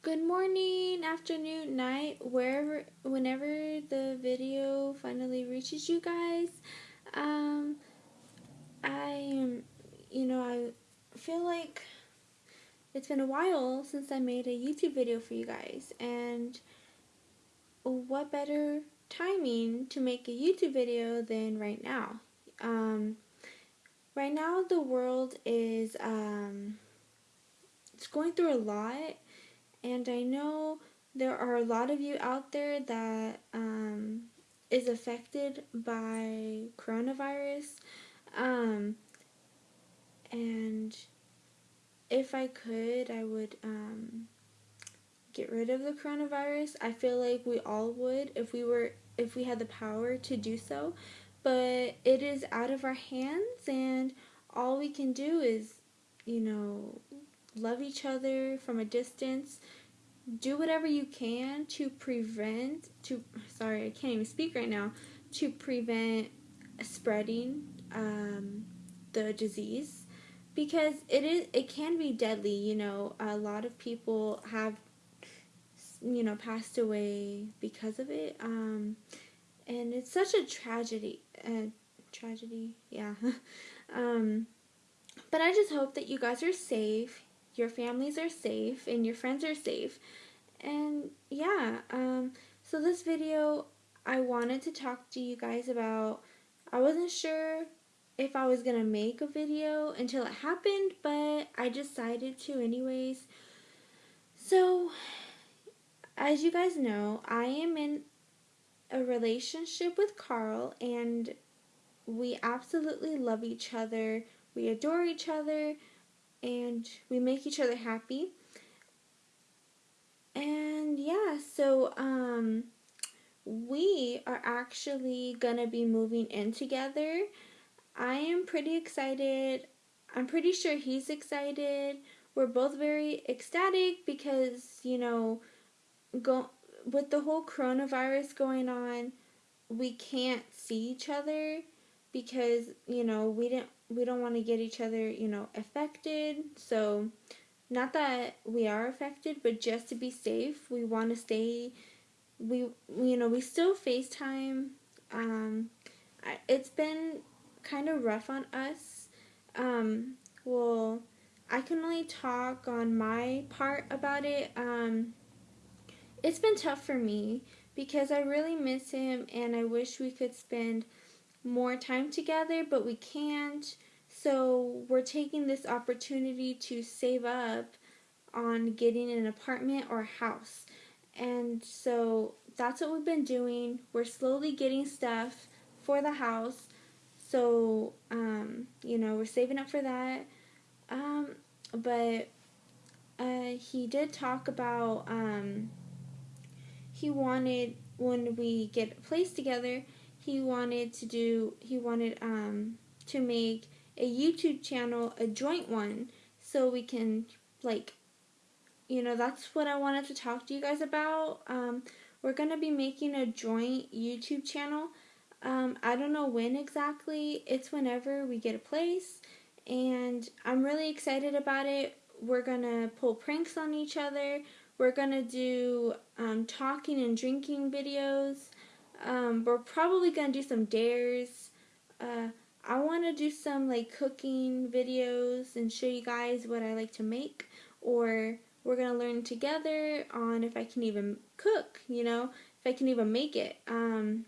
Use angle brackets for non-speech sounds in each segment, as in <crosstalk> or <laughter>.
Good morning, afternoon, night, wherever, whenever the video finally reaches you guys. Um, I you know, I feel like it's been a while since I made a YouTube video for you guys, and what better timing to make a YouTube video than right now? Um, right now the world is, um, it's going through a lot and I know there are a lot of you out there that um, is affected by coronavirus. Um, and if I could, I would um, get rid of the coronavirus. I feel like we all would if we were if we had the power to do so. But it is out of our hands and all we can do is, you know, love each other from a distance. Do whatever you can to prevent to sorry, I can't even speak right now, to prevent spreading um, the disease because it is it can be deadly, you know. A lot of people have you know passed away because of it. Um, and it's such a tragedy. Uh, tragedy, yeah. <laughs> um, but I just hope that you guys are safe your families are safe and your friends are safe. And yeah, um, so this video, I wanted to talk to you guys about, I wasn't sure if I was going to make a video until it happened, but I decided to anyways. So, as you guys know, I am in a relationship with Carl and we absolutely love each other. We adore each other and we make each other happy. And yeah, so um we are actually gonna be moving in together. I am pretty excited. I'm pretty sure he's excited. We're both very ecstatic because, you know, go with the whole coronavirus going on, we can't see each other because, you know, we didn't we don't want to get each other, you know, affected. So, not that we are affected, but just to be safe, we want to stay. We, you know, we still FaceTime. Um, it's been kind of rough on us. Um, well, I can only talk on my part about it. Um, it's been tough for me because I really miss him and I wish we could spend more time together, but we can't. So we're taking this opportunity to save up on getting an apartment or a house. And so that's what we've been doing. We're slowly getting stuff for the house. So, um, you know, we're saving up for that. Um, but uh, he did talk about um, he wanted when we get a place together he wanted to do he wanted um to make a YouTube channel, a joint one, so we can like you know, that's what I wanted to talk to you guys about. Um we're going to be making a joint YouTube channel. Um I don't know when exactly. It's whenever we get a place and I'm really excited about it. We're going to pull pranks on each other. We're going to do um, talking and drinking videos. Um, we're probably going to do some dares. Uh, I want to do some like cooking videos and show you guys what I like to make or we're going to learn together on if I can even cook, you know, if I can even make it. Um,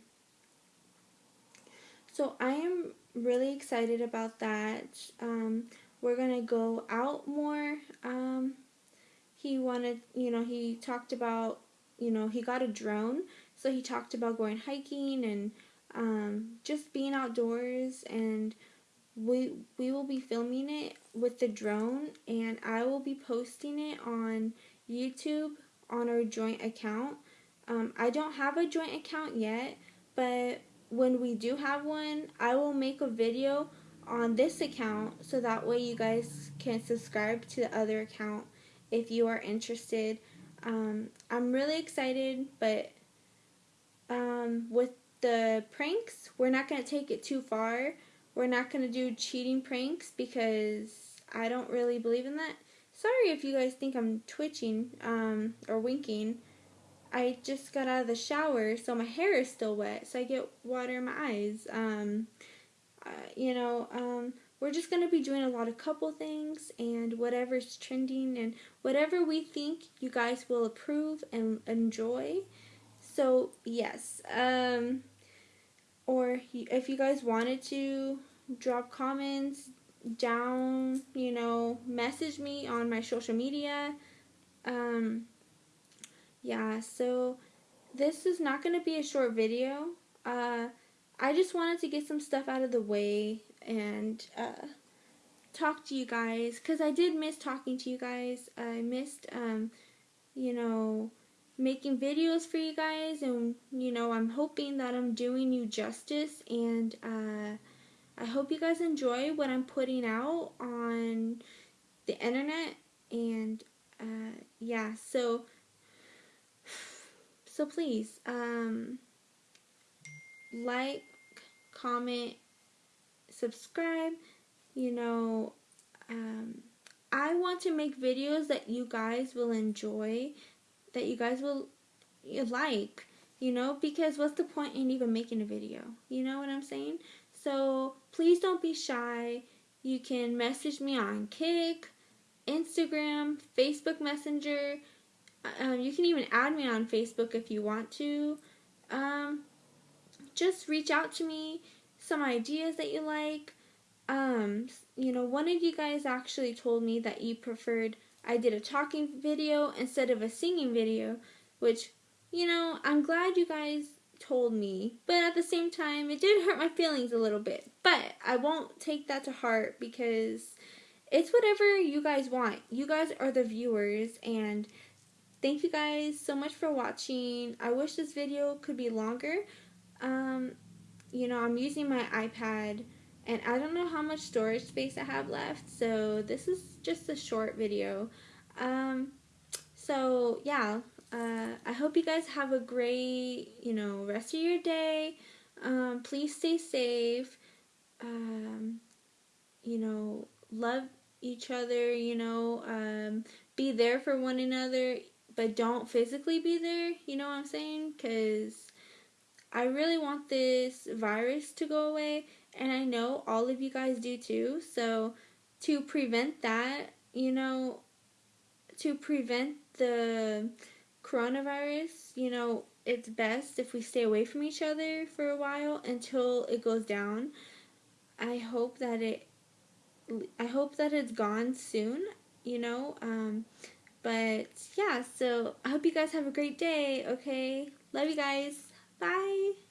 so I am really excited about that. Um, we're going to go out more. Um, he wanted, you know, he talked about, you know, he got a drone so he talked about going hiking and um, just being outdoors and we we will be filming it with the drone and I will be posting it on YouTube on our joint account. Um, I don't have a joint account yet, but when we do have one, I will make a video on this account so that way you guys can subscribe to the other account if you are interested. Um, I'm really excited, but um, with the pranks, we're not going to take it too far. We're not going to do cheating pranks because I don't really believe in that. sorry if you guys think I'm twitching um, or winking. I just got out of the shower, so my hair is still wet, so I get water in my eyes. Um, uh, you know, um, we're just going to be doing a lot of couple things and whatever's trending and whatever we think you guys will approve and enjoy. So, yes. Um, or if you guys wanted to drop comments down, you know, message me on my social media. Um, yeah, so this is not going to be a short video. Uh, I just wanted to get some stuff out of the way and uh, talk to you guys because I did miss talking to you guys. I missed, um, you know, making videos for you guys, and you know, I'm hoping that I'm doing you justice, and uh, I hope you guys enjoy what I'm putting out on the internet, and uh, yeah, so <sighs> so please, um, like, comment, subscribe. You know, um, I want to make videos that you guys will enjoy, that you guys will like, you know, because what's the point in even making a video? You know what I'm saying? So please don't be shy. You can message me on Kik, Instagram, Facebook Messenger. Um, you can even add me on Facebook if you want to. Um, just reach out to me some ideas that you like. Um, you know, one of you guys actually told me that you preferred I did a talking video instead of a singing video, which, you know, I'm glad you guys told me, but at the same time, it did hurt my feelings a little bit. But I won't take that to heart because it's whatever you guys want. You guys are the viewers, and thank you guys so much for watching. I wish this video could be longer. Um, you know, I'm using my iPad and I don't know how much storage space I have left, so this is just a short video. Um, so yeah, uh, I hope you guys have a great, you know, rest of your day. Um, please stay safe. Um, you know, love each other, you know, um, be there for one another, but don't physically be there, you know what I'm saying? Because I really want this virus to go away, and I know all of you guys do too. So, to prevent that, you know, to prevent the coronavirus, you know, it's best if we stay away from each other for a while until it goes down. I hope that it I hope that it's gone soon, you know. Um but yeah, so I hope you guys have a great day, okay? Love you guys. Bye.